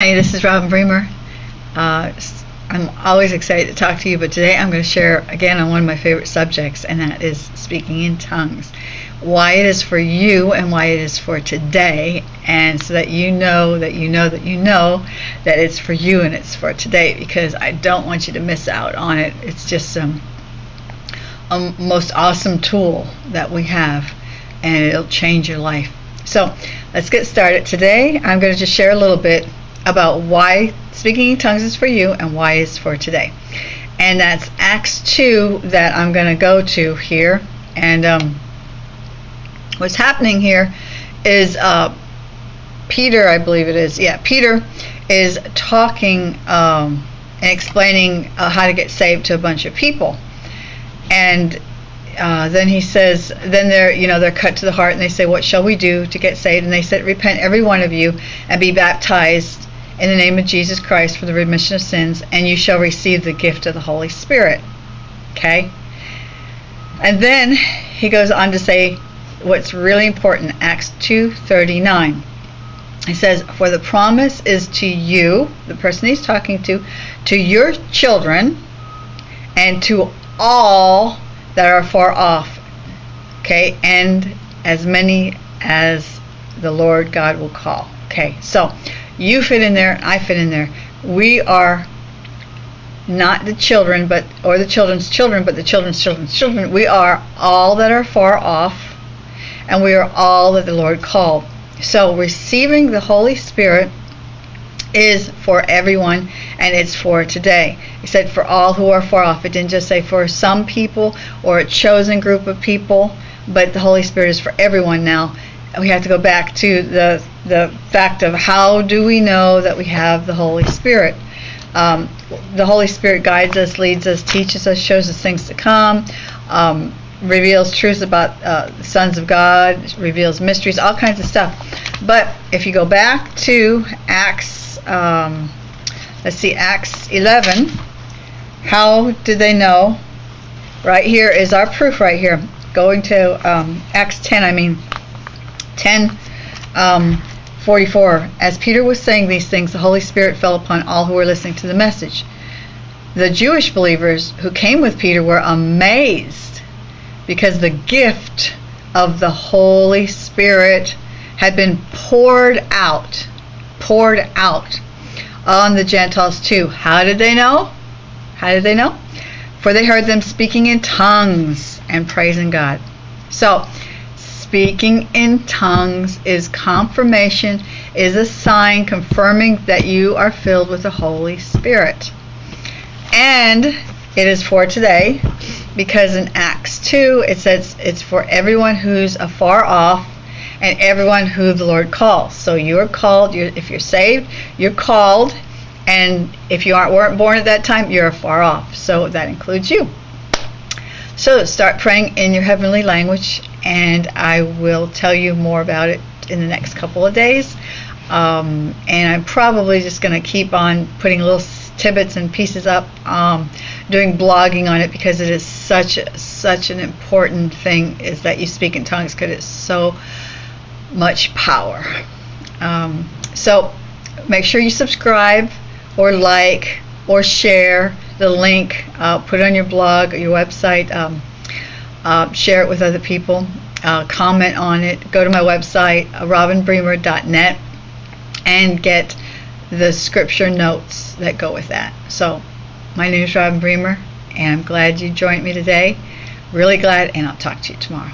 Hi, this is Robin Bremer. Uh, I'm always excited to talk to you, but today I'm going to share again on one of my favorite subjects, and that is speaking in tongues. Why it is for you and why it is for today, and so that you know that you know that you know that it's for you and it's for today, because I don't want you to miss out on it. It's just um, a most awesome tool that we have, and it'll change your life. So let's get started. Today I'm going to just share a little bit about why speaking in tongues is for you and why it's for today. And that's Acts 2 that I'm going to go to here. And um, what's happening here is uh, Peter, I believe it is. Yeah, Peter is talking um, and explaining uh, how to get saved to a bunch of people. And uh, then he says, then they're, you know, they're cut to the heart and they say, what shall we do to get saved? And they said, repent every one of you and be baptized in the name of Jesus Christ for the remission of sins, and you shall receive the gift of the Holy Spirit. Okay? And then he goes on to say what's really important, Acts 2:39. He says, "For the promise is to you, the person he's talking to, to your children, and to all that are far off." Okay? And as many as the Lord God will call. Okay? So, you fit in there, I fit in there. We are not the children, but or the children's children, but the children's children's children. We are all that are far off, and we are all that the Lord called. So receiving the Holy Spirit is for everyone, and it's for today. He said for all who are far off. It didn't just say for some people or a chosen group of people, but the Holy Spirit is for everyone now we have to go back to the the fact of how do we know that we have the Holy Spirit. Um, the Holy Spirit guides us, leads us, teaches us, shows us things to come, um, reveals truths about uh, sons of God, reveals mysteries, all kinds of stuff. But if you go back to Acts, um, let's see, Acts 11, how did they know? Right here is our proof right here. Going to um, Acts 10, I mean, 10 um, 44 as peter was saying these things the holy spirit fell upon all who were listening to the message. The jewish believers who came with peter were amazed because the gift of the holy spirit had been poured out poured out on the gentiles too. How did they know? How did they know? For they heard them speaking in tongues and praising god. So speaking in tongues is confirmation, is a sign confirming that you are filled with the Holy Spirit. And it is for today because in Acts 2 it says it's for everyone who's afar off and everyone who the Lord calls. So you are called, you're, if you're saved, you're called, and if you aren't weren't born at that time, you're far off. So that includes you. So start praying in your heavenly language, and I will tell you more about it in the next couple of days. Um, and I'm probably just going to keep on putting little tidbits and pieces up, um, doing blogging on it because it is such such an important thing is that you speak in tongues because it's so much power. Um, so make sure you subscribe or like or share the link, uh, put it on your blog or your website, um, uh, share it with other people, uh, comment on it, go to my website, uh, robinbremer.net, and get the scripture notes that go with that. So, my name is Robin Bremer, and I'm glad you joined me today. Really glad, and I'll talk to you tomorrow.